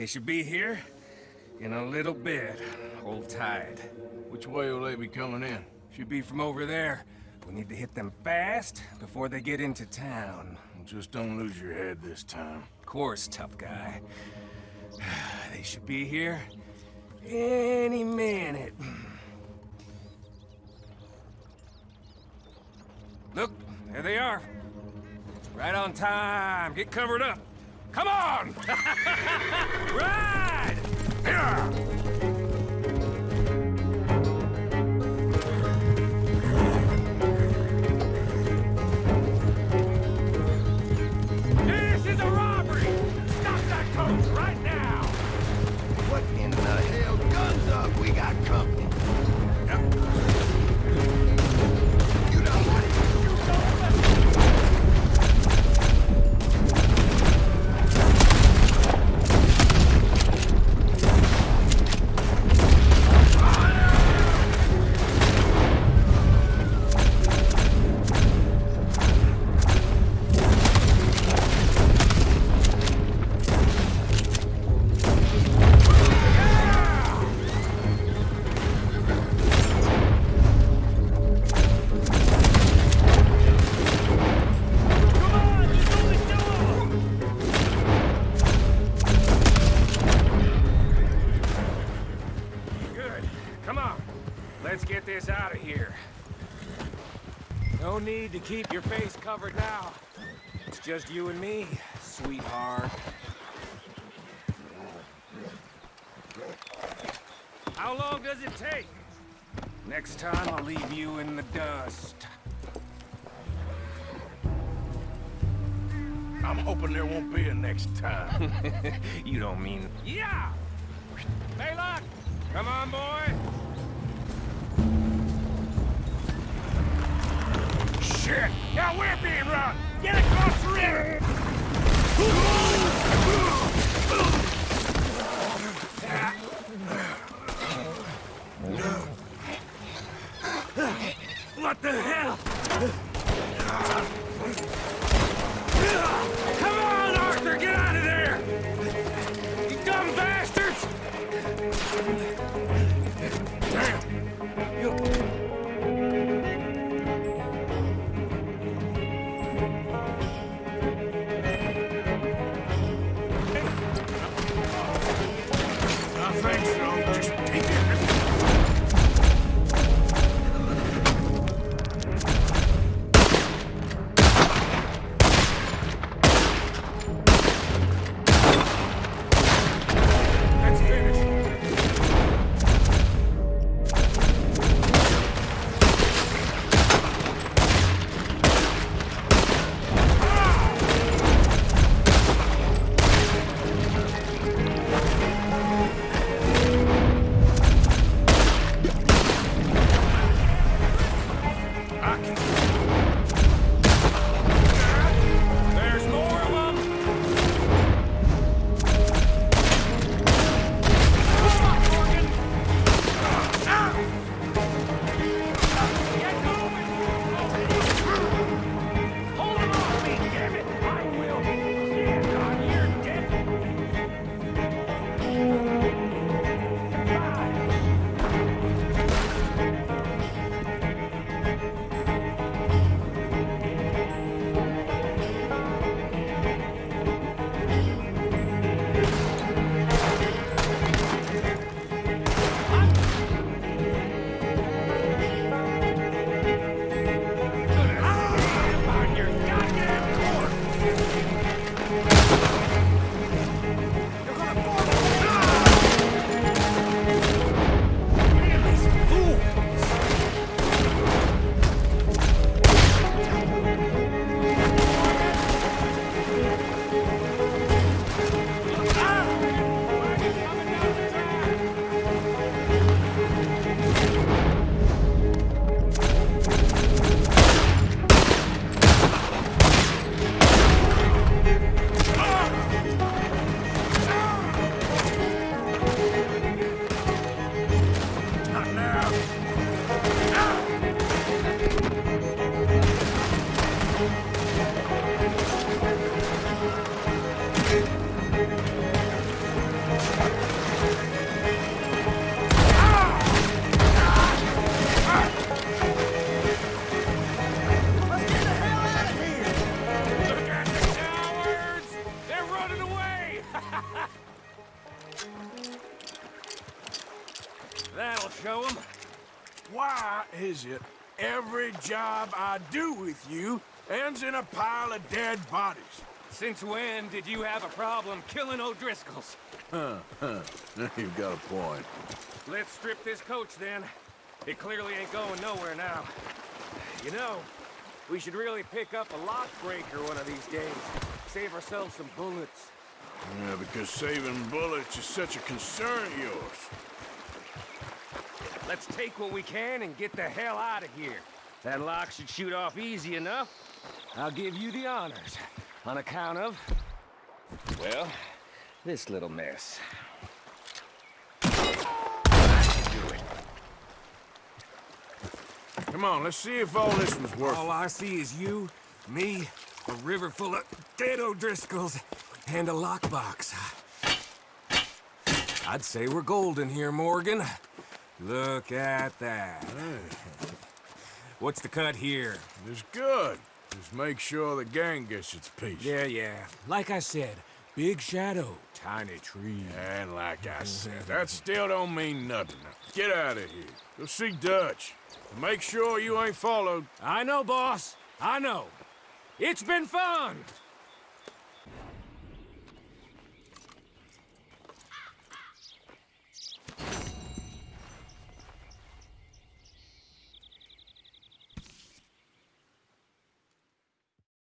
They should be here in a little bit. Hold tight. Which way will they be coming in? Should be from over there. We need to hit them fast before they get into town. Just don't lose your head this time. Of course, tough guy. They should be here any minute. Look, there they are. Right on time. Get covered up. Come on! Ride! This No need to keep your face covered now. It's just you and me, sweetheart. How long does it take? Next time I'll leave you in the dust. I'm hoping there won't be a next time. you don't mean... Yeah! Baylock! Come on, boy! Shit! Now we're being run! Get across the river! What the hell? Is it every job I do with you ends in a pile of dead bodies? Since when did you have a problem killing O'Driscolls? Huh, huh. You've got a point. Let's strip this coach then. It clearly ain't going nowhere now. You know, we should really pick up a lock breaker one of these days. Save ourselves some bullets. Yeah, because saving bullets is such a concern of yours. Let's take what we can and get the hell out of here. That lock should shoot off easy enough. I'll give you the honors. On account of... Well, this little mess. Do it. Come on, let's see if all this was worth All I see is you, me, a river full of dead O'Driscolls, and a lockbox. I'd say we're golden here, Morgan. Look at that. What's the cut here? It's good. Just make sure the gang gets its piece. Yeah, yeah. Like I said, big shadow, tiny tree. And like I said, that still don't mean nothing. Get out of here. Go see Dutch. Make sure you ain't followed. I know, boss. I know. It's been fun.